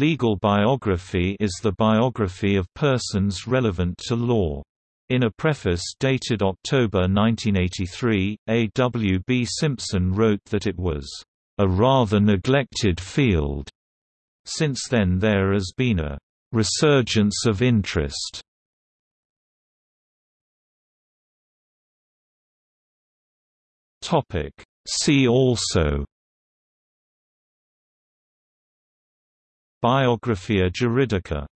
Legal biography is the biography of persons relevant to law. In a preface dated October 1983, A. W. B. Simpson wrote that it was, "...a rather neglected field." Since then there has been a "...resurgence of interest." See also Biographia Juridica